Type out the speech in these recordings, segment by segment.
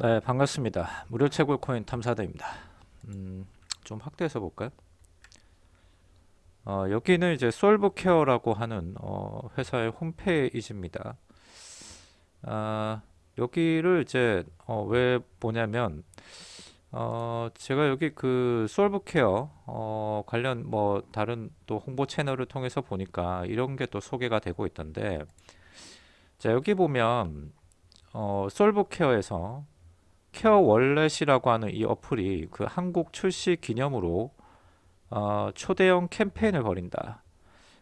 네, 반갑습니다. 무료 채굴 코인 탐사대입니다. 음, 좀 확대해서 볼까요? 어, 여기는 이제 솔브케어라고 하는 어, 회사의 홈페이지입니다. 아, 여기를 이제 어, 왜 보냐면 어, 제가 여기 그 솔브케어 어, 관련 뭐 다른 또 홍보 채널을 통해서 보니까 이런 게 또 소개가 되고 있던데 자 여기 보면 어, 솔브케어에서 케어 월렛이라고 하는 이 어플이 그 한국 출시 기념으로 어, 초대형 캠페인을 벌인다.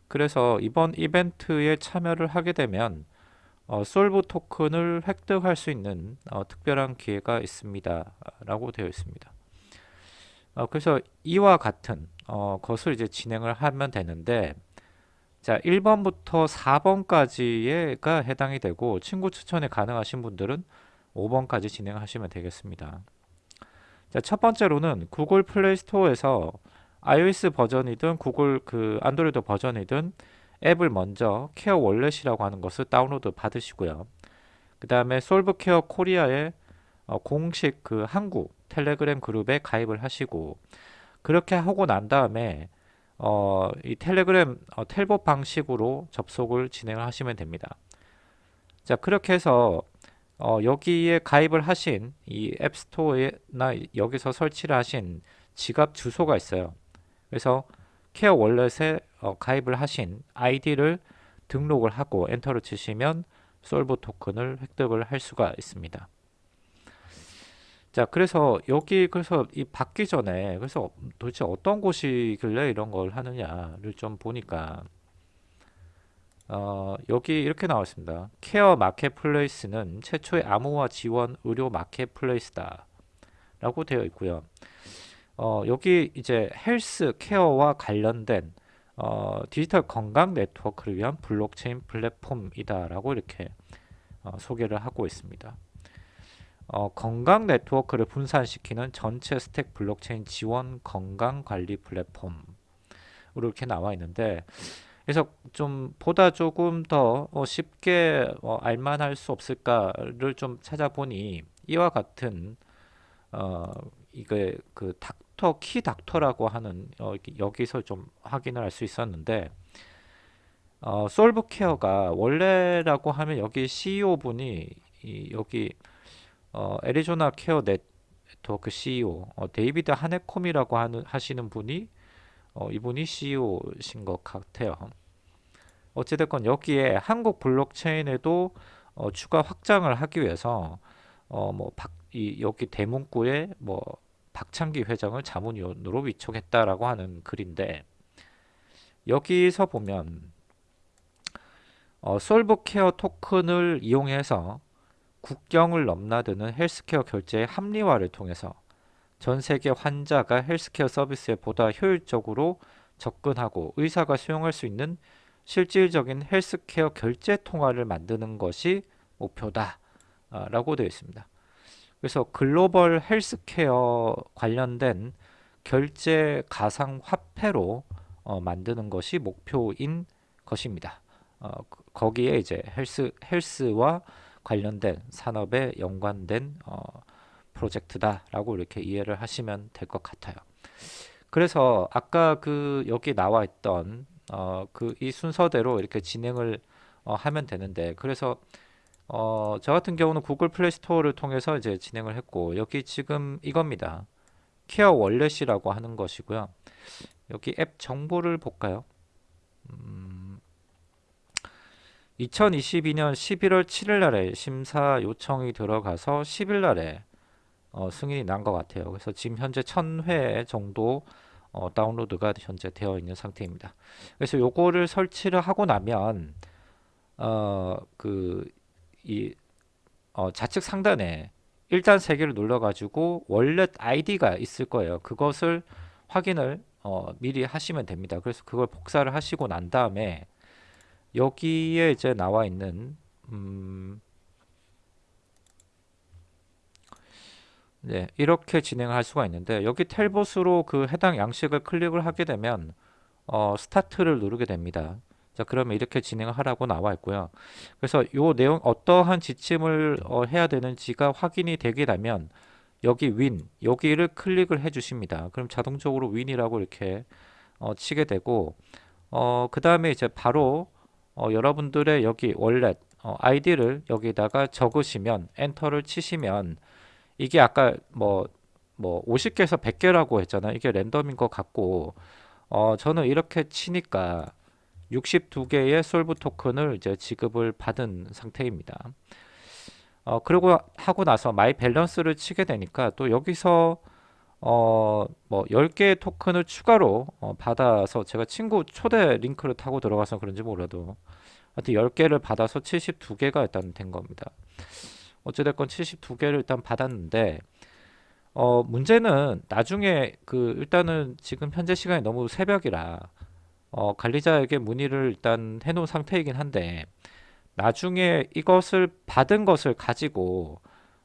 그래서 이번 이벤트에 참여를 하게 되면 어, 솔브 토큰을 획득할 수 있는 어, 특별한 기회가 있습니다. 라고 되어 있습니다. 어, 그래서 이와 같은 어, 것을 이제 진행을 하면 되는데 자 1번부터 4번까지가 해당이 되고 친구 추천이 가능하신 분들은 5번까지 진행하시면 되겠습니다. 자, 첫 번째로는 구글 플레이 스토어에서 iOS 버전이든 구글 그 안드로이드 버전이든 앱을 먼저 케어 월렛이라고 하는 것을 다운로드 받으시고요. 그 다음에 솔브케어 코리아의 어, 공식 그 한국 텔레그램 그룹에 가입을 하시고 그렇게 하고 난 다음에 어, 이 텔레그램 어, 텔봇 방식으로 접속을 진행을 하시면 됩니다. 자 그렇게 해서 어, 여기에 가입을 하신 이 앱스토어나 여기서 설치를 하신 지갑 주소가 있어요. 그래서 케어 월렛에 어, 가입을 하신 아이디를 등록을 하고 엔터를 치시면 솔브 토큰을 획득을 할 수가 있습니다. 자, 그래서 여기 그래서 이 받기 전에 그래서 도대체 어떤 곳이길래 이런 걸 하느냐를 좀 보니까 어, 여기 이렇게 나와 있습니다. 케어 마켓플레이스는 최초의 암호화 지원 의료 marketplace다. 라고 되어 있고요. 어, 여기 이제 헬스 케어와 관련된 어, 디지털 건강 네트워크를 위한 블록체인 플랫폼이다라고 이렇게 어, 소개를 하고 있습니다. 어, 건강 네트워크를 분산시키는 전체 stack 블록체인 지원 건강 관리 플랫폼으로 이렇게 나와 있는데 그래서 좀 보다 조금 더 어, 쉽게 어, 알만할 수 없을까를 좀 찾아보니 이와 같은 어 이게 그 닥터 키 닥터라고 하는 어, 여기서 좀 확인을 할 수 있었는데 어, 솔브케어가 원래라고 하면 여기 CEO 분이 이, 여기 어, 애리조나 케어 네트워크 CEO 어, 데이비드 하네콤이라고 하는 하시는 분이 어, 이분이 CEO신 것 같아요. 어찌됐건 여기에 한국 블록체인에도 어, 추가 확장을 하기 위해서 어, 뭐 박, 이, 여기 대문구에 뭐 박창기 회장을 자문위원으로 위촉했다라고 하는 글인데 여기서 보면 어, 솔브케어 토큰을 이용해서 국경을 넘나드는 헬스케어 결제의 합리화를 통해서 전 세계 환자가 헬스케어 서비스에 보다 효율적으로 접근하고 의사가 수용할 수 있는 실질적인 헬스케어 결제 통화를 만드는 것이 목표다 라고 되어 있습니다. 그래서 글로벌 헬스케어 관련된 결제 가상 화폐로 어, 만드는 것이 목표인 것입니다. 어, 거기에 이제 헬스 헬스와 관련된 산업에 연관된 어, 프로젝트다라고 이렇게 이해를 하시면 될 것 같아요. 그래서 아까 그 여기 나와 있던 어, 그 이 순서대로 이렇게 진행을 어, 하면 되는데 그래서 어, 저 같은 경우는 구글 플레이 스토어를 통해서 이제 진행을 했고 여기 지금 이겁니다. 케어 월렛이라고 하는 것이고요. 여기 앱 정보를 볼까요? 음, 2022년 11월 7일 날에 심사 요청이 들어가서 10일 날에 어, 승인이 난 것 같아요. 그래서 지금 현재 1000회 정도 어, 다운로드가 현재 되어 있는 상태입니다. 그래서 요거를 설치를 하고 나면 어, 그이 어, 좌측 상단에 일단 세 개를 눌러 가지고 월렛 아이디가 있을 거예요. 그것을 확인을 어, 미리 하시면 됩니다. 그래서 그걸 복사를 하시고 난 다음에 여기에 이제 나와 있는 음, 네, 이렇게 진행할 수가 있는데 여기 텔봇으로 그 해당 양식을 클릭을 하게 되면 어, 스타트를 누르게 됩니다. 자 그러면 이렇게 진행을 하라고 나와 있고요. 그래서 요 내용 어떠한 지침을 어, 해야 되는지가 확인이 되게 되면 여기 win 여기를 클릭을 해 주십니다. 그럼 자동적으로 win이라고 이렇게 어, 치게 되고 어, 그 다음에 이제 바로 어, 여러분들의 여기 wallet 어, 아이디를 여기다가 적으시면 엔터를 치시면 이게 아까 뭐 뭐 50개에서 100개라고 했잖아요. 이게 랜덤인 것 같고 어, 저는 이렇게 치니까 62개의 솔브 토큰을 이제 지급을 받은 상태입니다. 어, 그리고 하고 나서 my balance를 치게 되니까 또 여기서 어, 뭐 10개의 토큰을 추가로 어, 받아서 제가 친구 초대 링크를 타고 들어가서 그런지 몰라도 하여튼 10개를 받아서 72개가 일단 된 겁니다. 어찌됐건 72개를 일단 받았는데 어, 문제는 나중에 그 일단은 지금 현재 시간이 너무 새벽이라 어, 관리자에게 문의를 일단 해놓은 상태이긴 한데 나중에 이것을 받은 것을 가지고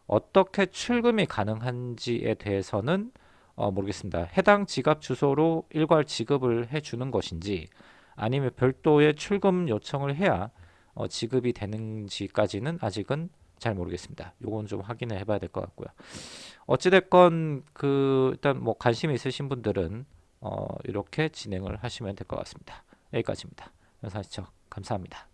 어떻게 출금이 가능한지에 대해서는 어, 모르겠습니다. 해당 지갑 주소로 일괄 지급을 해주는 것인지 아니면 별도의 출금 요청을 해야 어, 지급이 되는지까지는 아직은 잘 모르겠습니다. 요건 좀 확인을 해봐야 될 것 같고요. 어찌됐건 그 일단 뭐 관심이 있으신 분들은 어, 이렇게 진행을 하시면 될 것 같습니다. 여기까지입니다. 영상 시청 감사합니다.